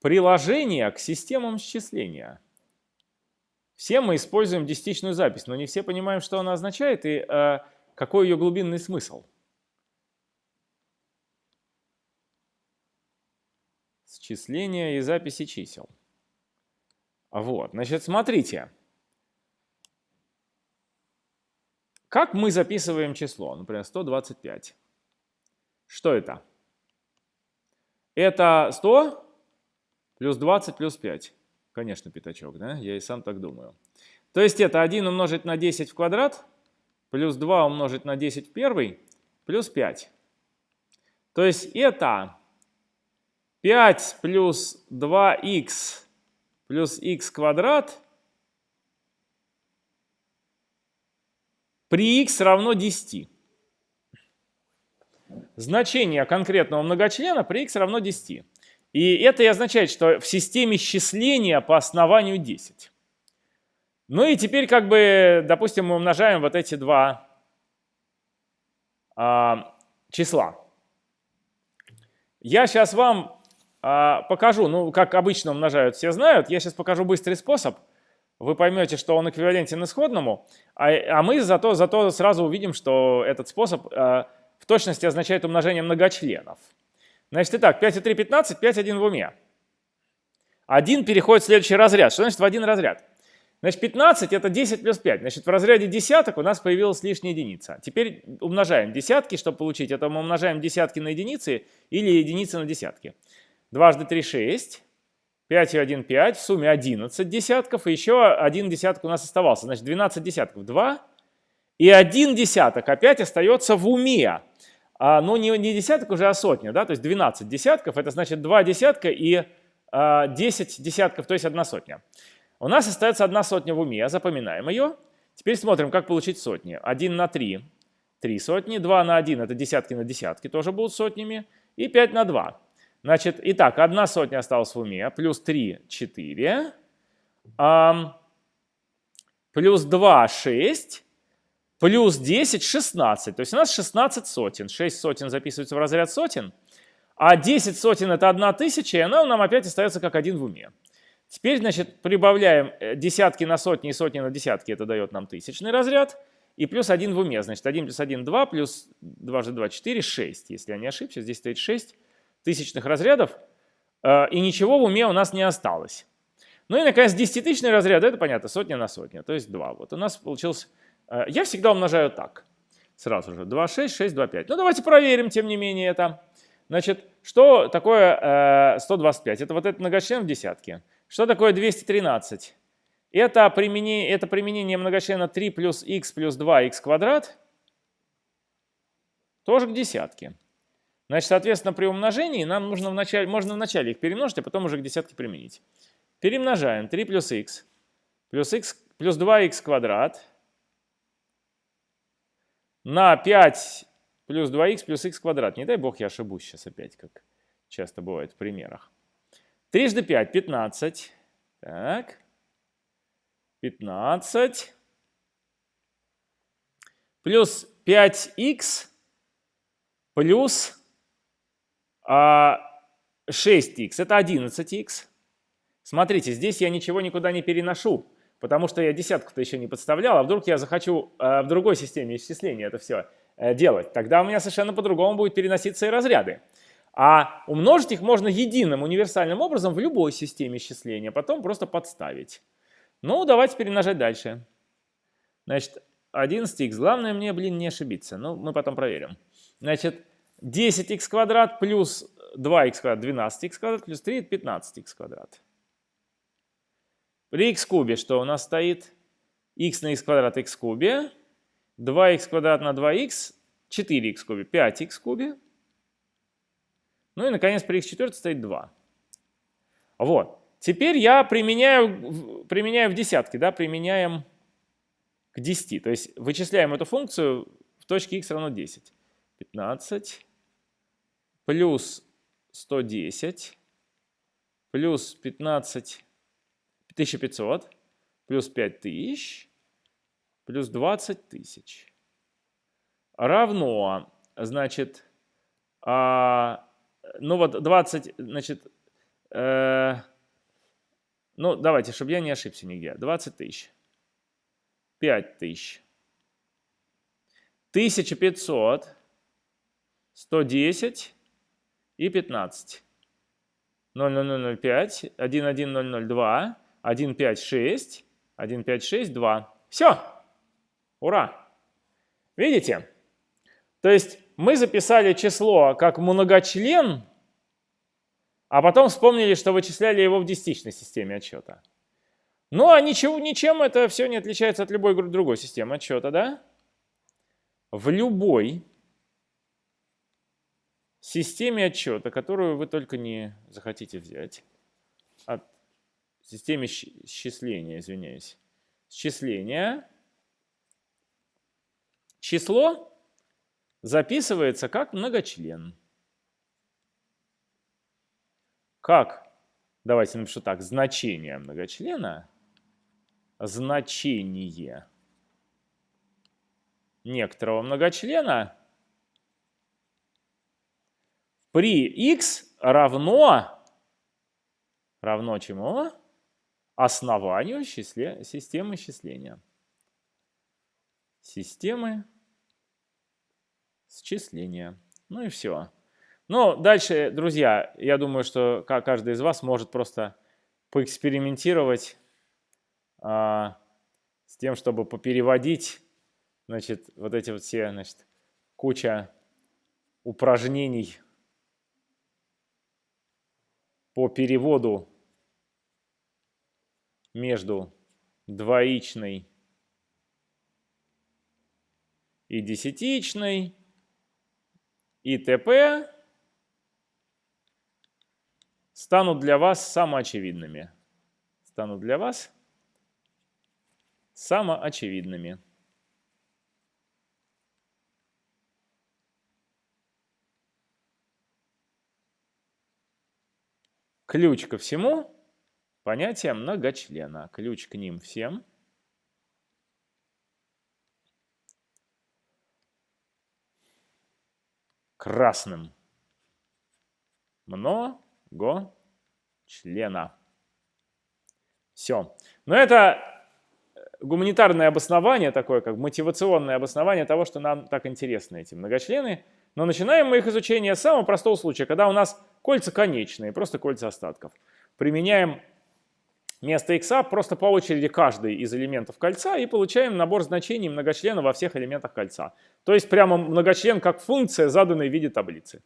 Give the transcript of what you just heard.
приложение к системам счисления. Все мы используем десятичную запись, но не все понимаем, что она означает и э, какой ее глубинный смысл. Счисление и записи чисел. Вот, значит, смотрите. Как мы записываем число? Например, 125. Что это? Это 100 плюс 20 плюс 5. Конечно, пятачок, да? Я и сам так думаю. То есть это 1 умножить на 10 в квадрат, плюс 2 умножить на 10 в первый, плюс 5. То есть это 5 плюс 2х плюс х квадрат при х равно 10. Значение конкретного многочлена при х равно 10. И это и означает, что в системе счисления по основанию 10. Ну и теперь как бы, допустим, мы умножаем вот эти два а, числа. Я сейчас вам а, покажу, ну как обычно умножают, все знают. Я сейчас покажу быстрый способ – вы поймете, что он эквивалентен исходному, а, а мы зато, зато сразу увидим, что этот способ э, в точности означает умножение многочленов. Значит, итак, 5 и 3 – 15, 5 – 1 в уме. 1 переходит в следующий разряд. Что значит в один разряд? Значит, 15 – это 10 плюс 5. Значит, в разряде десяток у нас появилась лишняя единица. Теперь умножаем десятки, чтобы получить это, мы умножаем десятки на единицы или единицы на десятки. Дважды 3 – 6. 5 и 1, 5, в сумме 11 десятков, и еще один десяток у нас оставался. Значит, 12 десятков 2, и один десяток опять остается в уме. А, ну, не, не десяток уже, а сотня, да, то есть 12 десятков, это значит 2 десятка и а, 10 десятков, то есть одна сотня. У нас остается одна сотня в уме, запоминаем ее. Теперь смотрим, как получить сотни. 1 на 3 – 3 сотни, 2 на 1 – это десятки на десятки, тоже будут сотнями, и 5 на 2 Значит, итак, одна сотня осталась в уме, плюс 3 – 4, а, плюс 2 – 6, плюс 10 – 16. То есть у нас 16 сотен. 6 сотен записывается в разряд сотен, а 10 сотен – это 1 тысяча, и она нам опять остается как один в уме. Теперь, значит, прибавляем э, десятки на сотни и сотни на десятки, это дает нам тысячный разряд, и плюс 1 в уме. Значит, 1 плюс 1 – 2, плюс 2 же 2 – 4, 6, если я не ошибся, здесь стоит 6 тысячных разрядов, э, и ничего в уме у нас не осталось. Ну и, наконец, десятитысячный разряд, это понятно, сотня на сотню, то есть 2. Вот у нас получилось, э, я всегда умножаю так, сразу же, 2, 6, 6, 2, 5. Ну давайте проверим, тем не менее, это. Значит, что такое 125? Э, это вот этот многочлен в десятке. Что такое 213? Это применение, это применение многочлена 3 плюс х плюс 2х квадрат тоже к десятке. Значит, соответственно, при умножении нам нужно вначале, можно вначале их перемножить, а потом уже к десятке применить. Перемножаем 3 плюс х плюс, х, плюс 2х квадрат на 5 плюс 2х плюс х квадрат. Не дай бог я ошибусь сейчас опять, как часто бывает в примерах. Трижды 5 – 15. Так. 15. Плюс 5х плюс а 6х это 11х. Смотрите, здесь я ничего никуда не переношу, потому что я десятку-то еще не подставлял, а вдруг я захочу э, в другой системе исчисления это все э, делать. Тогда у меня совершенно по-другому будет переноситься и разряды. А умножить их можно единым универсальным образом в любой системе исчисления, потом просто подставить. Ну, давайте перемножать дальше. Значит, 11х. Главное мне, блин, не ошибиться. Ну, мы потом проверим. Значит, 10х квадрат плюс 2х квадрат 12х квадрат плюс 3 это 15х квадрат. При х кубе что у нас стоит? х на х квадрат х кубе. 2х квадрат на 2х 4х кубе. 5х кубе. Ну и, наконец, при х четвертой стоит 2. Вот. Теперь я применяю, применяю в десятки, да, применяем к 10. То есть вычисляем эту функцию в точке х равно 10. 15 плюс 110 плюс 15, 1500 плюс 5000 плюс 20 тысяч равно, значит, а, ну вот 20, значит, Э, ну, давайте, чтобы я не ошибся нигде. 20 тысяч. 5 тысяч. 1500. 110 и 15. 00005, 11002, 156, 156, 2. Все. Ура. Видите? То есть мы записали число как многочлен, а потом вспомнили, что вычисляли его в десятичной системе отсчета. Ну а ничего, ничем это все не отличается от любой другой системы отсчета, да? В любой системе отчета, которую вы только не захотите взять, от системе счисления, извиняюсь, счисления, число записывается как многочлен. Как? Давайте напишу так. Значение многочлена. Значение некоторого многочлена при x равно, равно чему? Основанию числе, системы счисления. Системы счисления. Ну и все. Ну, дальше, друзья, я думаю, что каждый из вас может просто поэкспериментировать а, с тем, чтобы попереводить, значит, вот эти вот все, значит, куча упражнений по переводу между двоичной и десятичной и т.п. станут для вас самоочевидными. Станут для вас самоочевидными. Ключ ко всему – понятие многочлена. Ключ к ним всем – красным. Много члена. Все. Но это гуманитарное обоснование, такое как мотивационное обоснование того, что нам так интересны эти многочлены. Но начинаем мы их изучение с самого простого случая, когда у нас Кольца конечные, просто кольца остатков. Применяем вместо x просто по очереди каждый из элементов кольца и получаем набор значений многочлена во всех элементах кольца. То есть прямо многочлен как функция, заданная в виде таблицы.